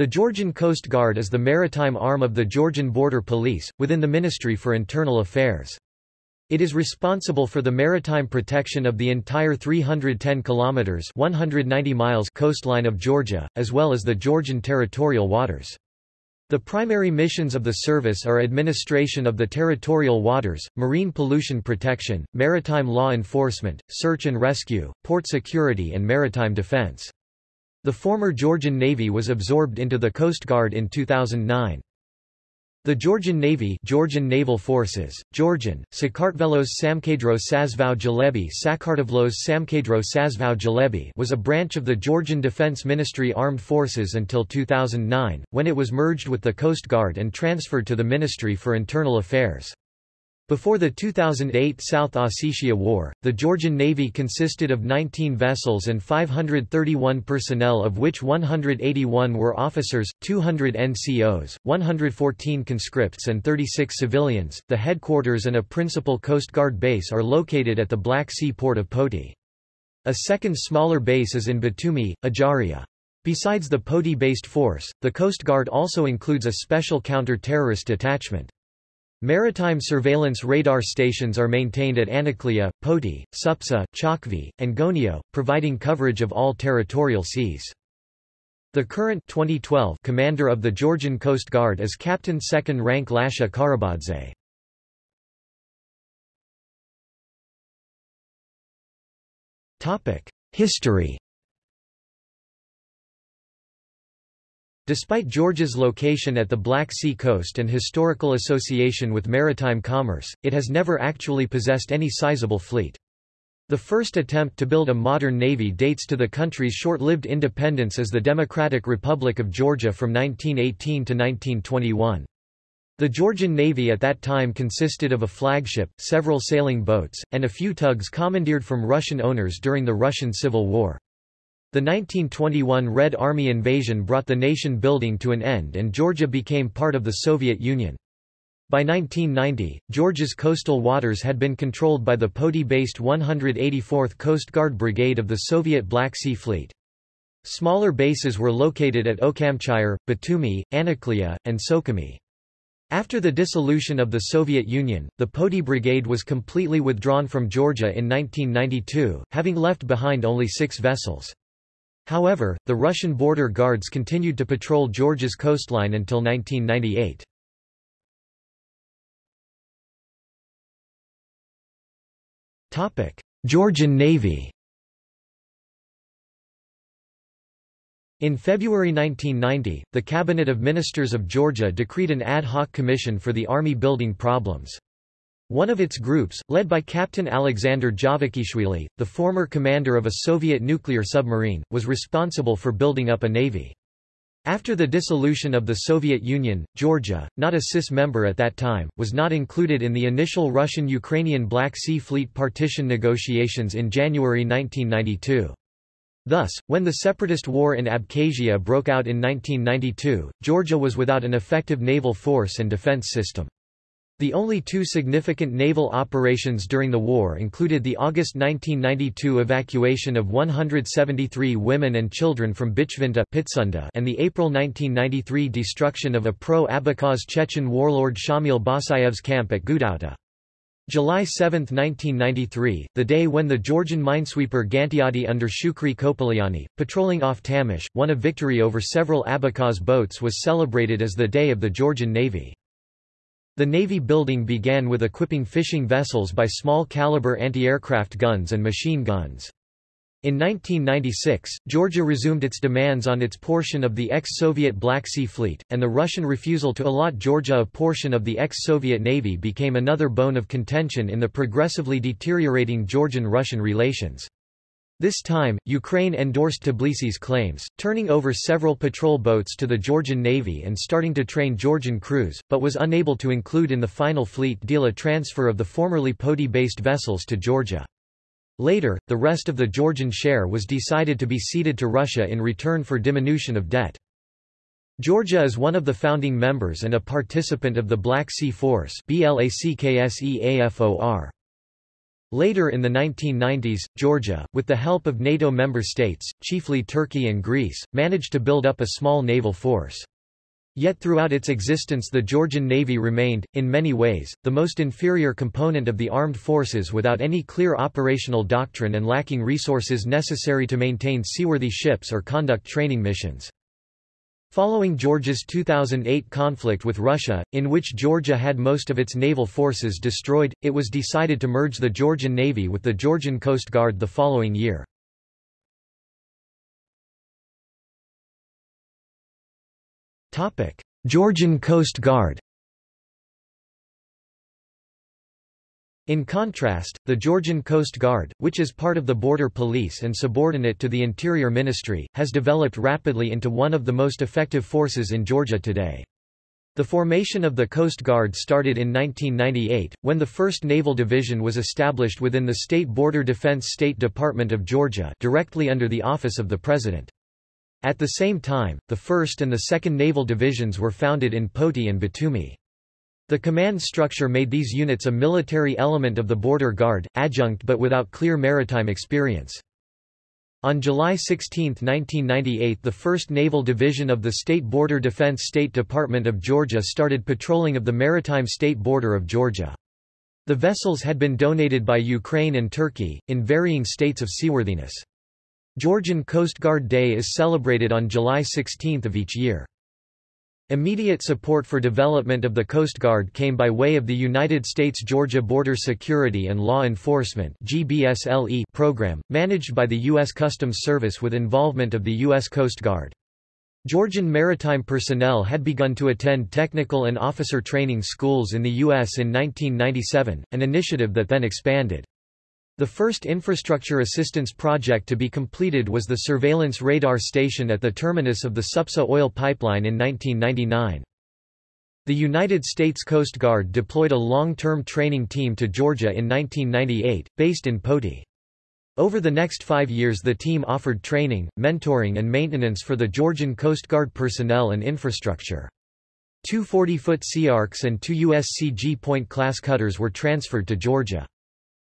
The Georgian Coast Guard is the maritime arm of the Georgian Border Police, within the Ministry for Internal Affairs. It is responsible for the maritime protection of the entire 310 kilometers (190 miles) coastline of Georgia, as well as the Georgian territorial waters. The primary missions of the service are administration of the territorial waters, marine pollution protection, maritime law enforcement, search and rescue, port security and maritime defense. The former Georgian Navy was absorbed into the Coast Guard in 2009. The Georgian Navy Georgian Naval Forces, Georgian, Sakartvelos Samkedro Sazvau Jalebi Sakartvlos Samkedro Sazvau Jalebi was a branch of the Georgian Defense Ministry Armed Forces until 2009, when it was merged with the Coast Guard and transferred to the Ministry for Internal Affairs. Before the 2008 South Ossetia War, the Georgian Navy consisted of 19 vessels and 531 personnel of which 181 were officers, 200 NCOs, 114 conscripts and 36 civilians. The headquarters and a principal Coast Guard base are located at the Black Sea port of Poti. A second smaller base is in Batumi, Ajaria. Besides the Poti-based force, the Coast Guard also includes a special counter-terrorist detachment. Maritime surveillance radar stations are maintained at Anaklia, Poti, Supsa, Chakvi, and Gonio, providing coverage of all territorial seas. The current 2012 commander of the Georgian Coast Guard is Captain 2nd Rank Lasha Karabadze. History Despite Georgia's location at the Black Sea coast and historical association with maritime commerce, it has never actually possessed any sizable fleet. The first attempt to build a modern navy dates to the country's short-lived independence as the Democratic Republic of Georgia from 1918 to 1921. The Georgian Navy at that time consisted of a flagship, several sailing boats, and a few tugs commandeered from Russian owners during the Russian Civil War. The 1921 Red Army invasion brought the nation building to an end and Georgia became part of the Soviet Union. By 1990, Georgia's coastal waters had been controlled by the Poti-based 184th Coast Guard Brigade of the Soviet Black Sea Fleet. Smaller bases were located at Ochamchire, Batumi, Anaklia, and Sukhumi. After the dissolution of the Soviet Union, the Poti Brigade was completely withdrawn from Georgia in 1992, having left behind only six vessels. However, the Russian border guards continued to patrol Georgia's coastline until 1998. Georgian Navy In February 1990, the Cabinet of Ministers of Georgia decreed an ad hoc commission for the army building problems. One of its groups, led by Captain Alexander Javakishvili, the former commander of a Soviet nuclear submarine, was responsible for building up a navy. After the dissolution of the Soviet Union, Georgia, not a CIS member at that time, was not included in the initial Russian-Ukrainian Black Sea Fleet partition negotiations in January 1992. Thus, when the separatist war in Abkhazia broke out in 1992, Georgia was without an effective naval force and defense system. The only two significant naval operations during the war included the August 1992 evacuation of 173 women and children from Bichvinta and the April 1993 destruction of a pro-Abkhaz Chechen warlord Shamil Basayev's camp at Gudauta. July 7, 1993, the day when the Georgian minesweeper Gantiadi under Shukri Kopalyani, patrolling off Tamish, won a victory over several Abkhaz boats was celebrated as the Day of the Georgian Navy. The Navy building began with equipping fishing vessels by small-caliber anti-aircraft guns and machine guns. In 1996, Georgia resumed its demands on its portion of the ex-Soviet Black Sea Fleet, and the Russian refusal to allot Georgia a portion of the ex-Soviet Navy became another bone of contention in the progressively deteriorating Georgian-Russian relations. This time, Ukraine endorsed Tbilisi's claims, turning over several patrol boats to the Georgian Navy and starting to train Georgian crews, but was unable to include in the final fleet deal a transfer of the formerly Poti-based vessels to Georgia. Later, the rest of the Georgian share was decided to be ceded to Russia in return for diminution of debt. Georgia is one of the founding members and a participant of the Black Sea Force BLACKSEAFOR. Later in the 1990s, Georgia, with the help of NATO member states, chiefly Turkey and Greece, managed to build up a small naval force. Yet throughout its existence the Georgian Navy remained, in many ways, the most inferior component of the armed forces without any clear operational doctrine and lacking resources necessary to maintain seaworthy ships or conduct training missions. Following Georgia's 2008 conflict with Russia, in which Georgia had most of its naval forces destroyed, it was decided to merge the Georgian Navy with the Georgian Coast Guard the following year. Georgian Coast Guard In contrast, the Georgian Coast Guard, which is part of the Border Police and subordinate to the Interior Ministry, has developed rapidly into one of the most effective forces in Georgia today. The formation of the Coast Guard started in 1998, when the 1st Naval Division was established within the State Border Defense State Department of Georgia directly under the Office of the President. At the same time, the 1st and the 2nd Naval Divisions were founded in Poti and Batumi. The command structure made these units a military element of the border guard, adjunct but without clear maritime experience. On July 16, 1998 the 1st Naval Division of the State Border Defense State Department of Georgia started patrolling of the maritime state border of Georgia. The vessels had been donated by Ukraine and Turkey, in varying states of seaworthiness. Georgian Coast Guard Day is celebrated on July 16 of each year. Immediate support for development of the Coast Guard came by way of the United States Georgia Border Security and Law Enforcement program, managed by the U.S. Customs Service with involvement of the U.S. Coast Guard. Georgian maritime personnel had begun to attend technical and officer training schools in the U.S. in 1997, an initiative that then expanded. The first infrastructure assistance project to be completed was the surveillance radar station at the terminus of the Supsa oil pipeline in 1999. The United States Coast Guard deployed a long-term training team to Georgia in 1998, based in Poti. Over the next five years the team offered training, mentoring and maintenance for the Georgian Coast Guard personnel and infrastructure. Two 40-foot Sea Arks and two USCG Point-class cutters were transferred to Georgia.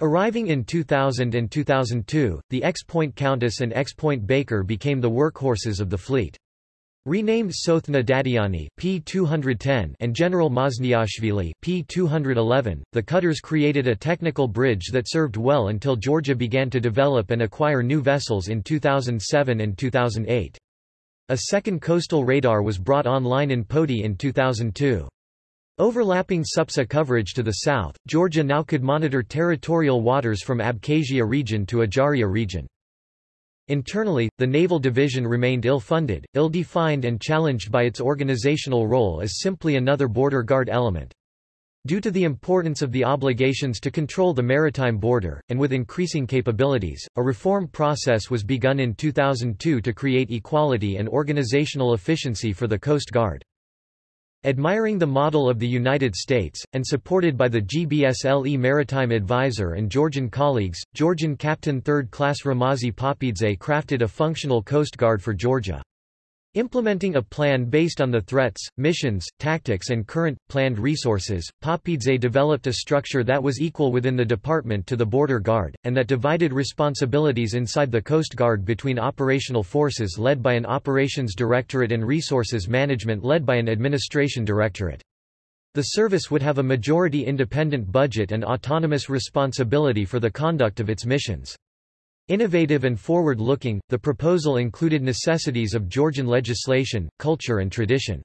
Arriving in 2000 and 2002, the X-Point Countess and X-Point Baker became the workhorses of the fleet. Renamed Tsotne Dadiani P210 and General Mazniashvili P211, the cutters created a technical bridge that served well until Georgia began to develop and acquire new vessels in 2007 and 2008. A second coastal radar was brought online in Poti in 2002. Overlapping SUPSA coverage to the south, Georgia now could monitor territorial waters from Abkhazia region to Ajaria region. Internally, the Naval Division remained ill-funded, ill-defined and challenged by its organizational role as simply another border guard element. Due to the importance of the obligations to control the maritime border, and with increasing capabilities, a reform process was begun in 2002 to create equality and organizational efficiency for the Coast Guard. Admiring the model of the United States, and supported by the GBSLE Maritime Advisor and Georgian colleagues, Georgian Captain 3rd Class Ramazi Papidze crafted a functional Coast Guard for Georgia. Implementing a plan based on the threats, missions, tactics and current, planned resources, Papidze developed a structure that was equal within the department to the Border Guard, and that divided responsibilities inside the Coast Guard between operational forces led by an Operations Directorate and resources management led by an Administration Directorate. The service would have a majority independent budget and autonomous responsibility for the conduct of its missions. Innovative and forward-looking, the proposal included necessities of Georgian legislation, culture and tradition.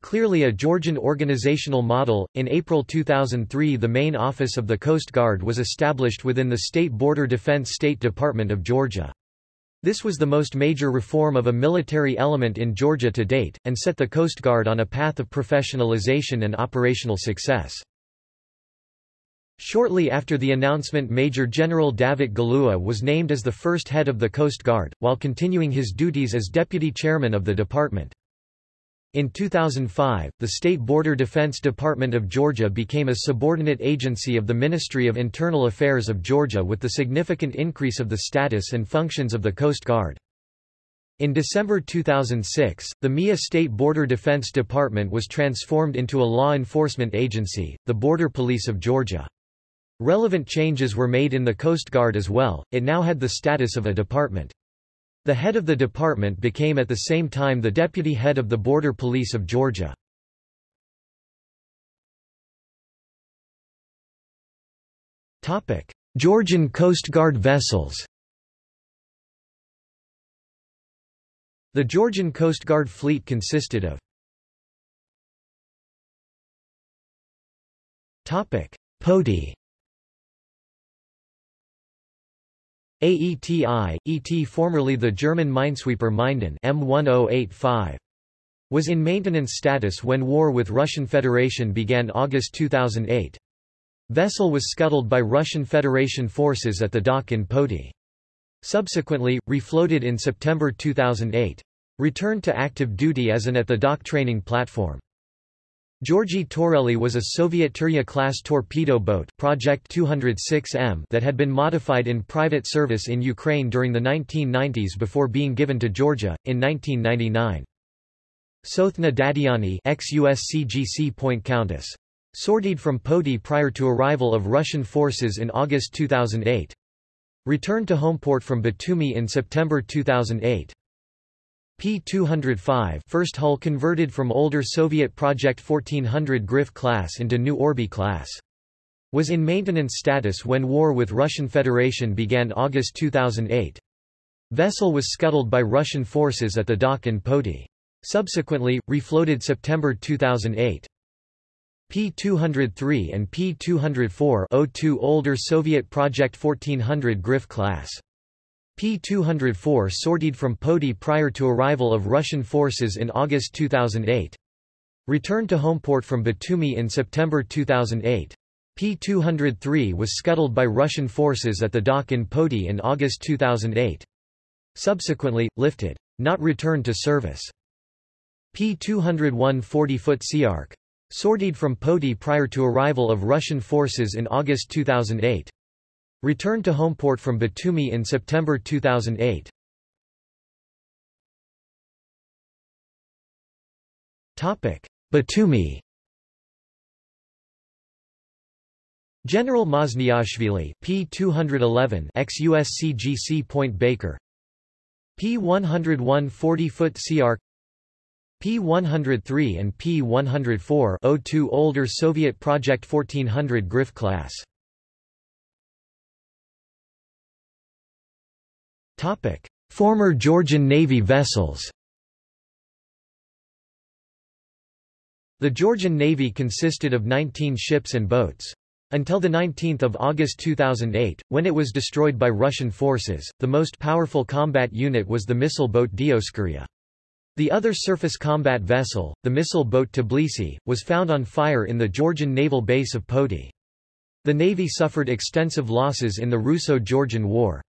Clearly a Georgian organizational model, in April 2003 the main office of the Coast Guard was established within the State Border Defense State Department of Georgia. This was the most major reform of a military element in Georgia to date, and set the Coast Guard on a path of professionalization and operational success. Shortly after the announcement Major General Davit Galua was named as the first head of the Coast Guard, while continuing his duties as deputy chairman of the department. In 2005, the State Border Defense Department of Georgia became a subordinate agency of the Ministry of Internal Affairs of Georgia with the significant increase of the status and functions of the Coast Guard. In December 2006, the MIA State Border Defense Department was transformed into a law enforcement agency, the Border Police of Georgia. Relevant changes were made in the Coast Guard as well, it now had the status of a department. The head of the department became at the same time the deputy head of the Border Police of Georgia. Georgian Coast Guard vessels The Georgian Coast Guard fleet consisted of Poti AETI, ET formerly the German minesweeper Minden M1085 was in maintenance status when war with Russian Federation began August 2008. Vessel was scuttled by Russian Federation forces at the dock in Poti. Subsequently, refloated in September 2008. Returned to active duty as an at-the-dock training platform. Georgi Toreli was a Soviet Turya-class torpedo boat Project 206M that had been modified in private service in Ukraine during the 1990s before being given to Georgia, in 1999. Tsotne Dadiani ex-USCGC Point Countess. Sortied from Poti prior to arrival of Russian forces in August 2008. Returned to homeport from Batumi in September 2008. P-205 first hull converted from older Soviet Project 1400 Grif class into new Orby class. Was in maintenance status when war with Russian Federation began August 2008. Vessel was scuttled by Russian forces at the dock in Poti. Subsequently, refloated September 2008. P-203 and P-204 02 older Soviet Project 1400 Grif class. P-204 sortied from Poti prior to arrival of Russian forces in August 2008. Returned to homeport from Batumi in September 2008. P-203 was scuttled by Russian forces at the dock in Poti in August 2008. Subsequently, lifted. Not returned to service. P-201 40-foot Sea Ark. Sortied from Poti prior to arrival of Russian forces in August 2008. Returned to homeport from Batumi in September 2008. Topic: Batumi. General Mazniashvili P211 ex-USCGC Point Baker. P101 40-foot Sea P103 and P104 02 older Soviet Project 1400 Grif class Former Georgian Navy vessels. The Georgian Navy consisted of 19 ships and boats. Until 19 August 2008, when it was destroyed by Russian forces, the most powerful combat unit was the missile boat Dioskuria. The other surface combat vessel, the missile boat Tbilisi, was found on fire in the Georgian naval base of Poti. The Navy suffered extensive losses in the Russo-Georgian War.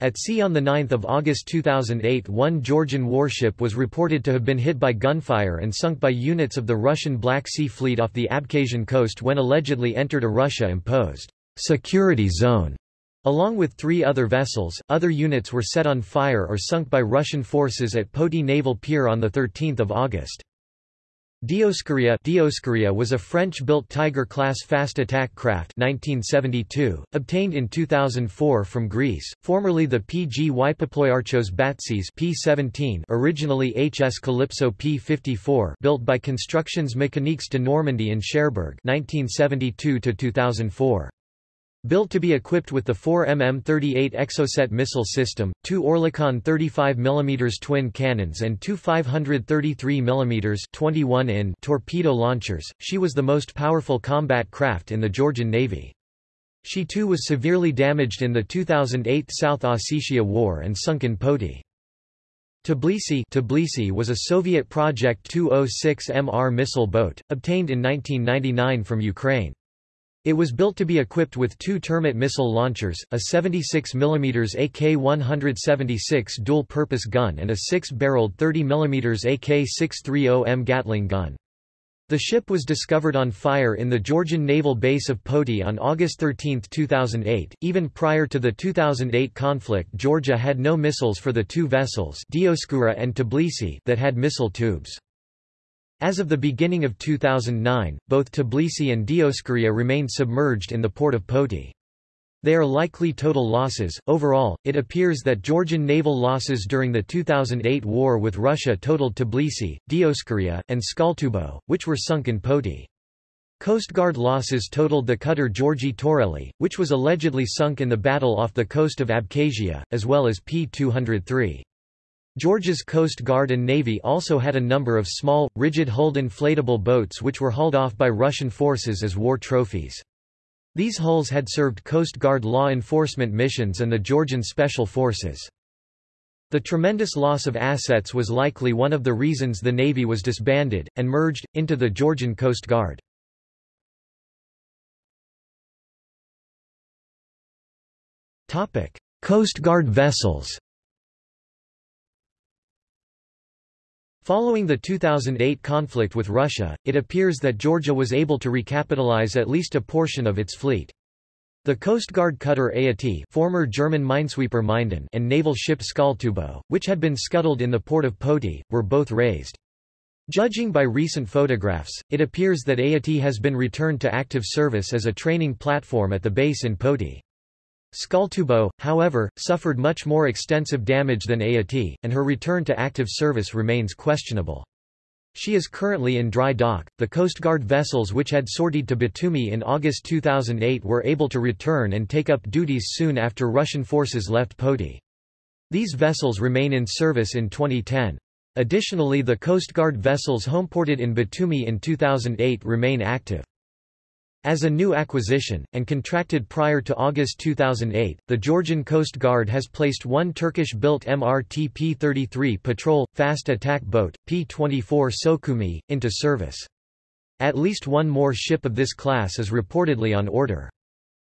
At sea on 9 August 2008 one Georgian warship was reported to have been hit by gunfire and sunk by units of the Russian Black Sea Fleet off the Abkhazian coast when allegedly entered a Russia-imposed security zone. Along with three other vessels, other units were set on fire or sunk by Russian forces at Poti Naval Pier on 13 August. Dioskuria Dioskuria was a French-built Tiger-class fast attack craft 1972, obtained in 2004 from Greece, formerly the PG Ypoploiarchos Batsis P-17 originally HS Calypso P-54 built by Constructions Mécaniques de Normandie in Cherbourg 1972-2004. Built to be equipped with the 4mm38 Exocet missile system, two Oerlikon 35mm twin cannons and two 533mm 21 in torpedo launchers, she was the most powerful combat craft in the Georgian Navy. She too was severely damaged in the 2008 South Ossetia War and sunk in Poti. Tbilisi, Tbilisi was a Soviet Project 206 MR missile boat, obtained in 1999 from Ukraine. It was built to be equipped with two Termit missile launchers, a 76 mm AK-176 dual-purpose gun and a six-barreled 30 mm AK-630M Gatling gun. The ship was discovered on fire in the Georgian naval base of Poti on August 13, 2008. Even prior to the 2008 conflict, Georgia had no missiles for the two vessels, Dioskuria and Tbilisi, that had missile tubes. As of the beginning of 2009, both Tbilisi and Dioskuria remained submerged in the port of Poti. They are likely total losses. Overall, it appears that Georgian naval losses during the 2008 war with Russia totaled Tbilisi, Dioskuria, and Skaltubo, which were sunk in Poti. Coast Guard losses totaled the cutter Georgi Toreli, which was allegedly sunk in the battle off the coast of Abkhazia, as well as P-203. Georgia's Coast Guard and Navy also had a number of small, rigid-hulled inflatable boats which were hauled off by Russian forces as war trophies. These hulls had served Coast Guard law enforcement missions and the Georgian Special Forces. The tremendous loss of assets was likely one of the reasons the Navy was disbanded, and merged, into the Georgian Coast Guard. Coast Guard vessels Following the 2008 conflict with Russia, it appears that Georgia was able to recapitalize at least a portion of its fleet. The Coast Guard cutter Ayati former German minesweeper Minden and naval ship Skaltubo, which had been scuttled in the port of Poti, were both raised. Judging by recent photographs, it appears that Ayati has been returned to active service as a training platform at the base in Poti. Skaltubo, however, suffered much more extensive damage than Ayati, and her return to active service remains questionable. She is currently in dry dock. The Coast Guard vessels which had sortied to Batumi in August 2008 were able to return and take up duties soon after Russian forces left Poti. These vessels remain in service in 2010. Additionally the Coast Guard vessels homeported in Batumi in 2008 remain active. As a new acquisition, and contracted prior to August 2008, the Georgian Coast Guard has placed one Turkish-built MRT P-33 patrol, fast attack boat, P-24 Sokumi, into service. At least one more ship of this class is reportedly on order.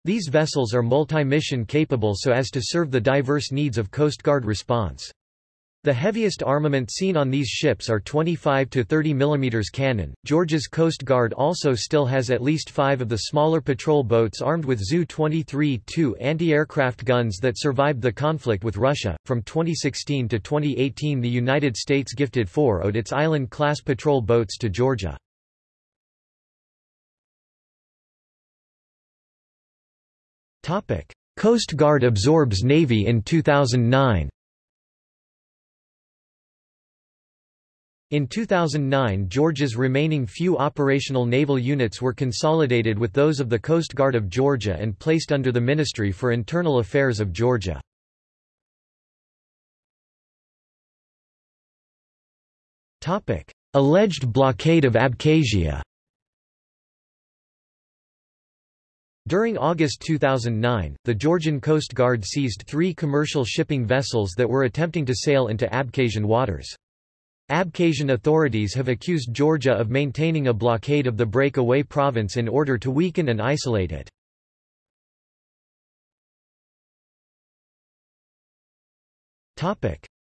These vessels are multi-mission capable so as to serve the diverse needs of Coast Guard response. The heaviest armament seen on these ships are 25 to 30 mm cannon. Georgia's Coast Guard also still has at least five of the smaller patrol boats armed with Zu-23 2 anti-aircraft guns that survived the conflict with Russia. From 2016 to 2018 the United States gifted four owed its island-class patrol boats to Georgia. Coast Guard absorbs Navy in 2009 In 2009 Georgia's remaining few operational naval units were consolidated with those of the Coast Guard of Georgia and placed under the Ministry for Internal Affairs of Georgia. Alleged blockade of Abkhazia During August 2009, the Georgian Coast Guard seized three commercial shipping vessels that were attempting to sail into Abkhazian waters. Abkhazian authorities have accused Georgia of maintaining a blockade of the breakaway province in order to weaken and isolate it.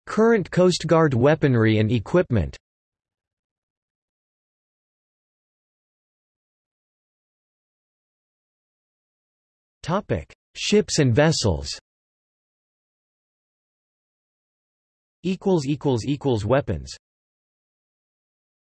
Current Coast Guard weaponry and equipment. Ships and vessels. Weapons